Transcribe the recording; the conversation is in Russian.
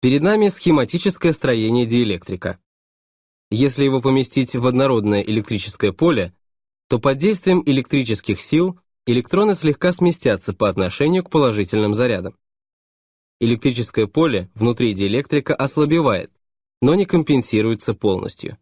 Перед нами схематическое строение диэлектрика. Если его поместить в однородное электрическое поле, то под действием электрических сил электроны слегка сместятся по отношению к положительным зарядам. Электрическое поле внутри диэлектрика ослабевает, но не компенсируется полностью.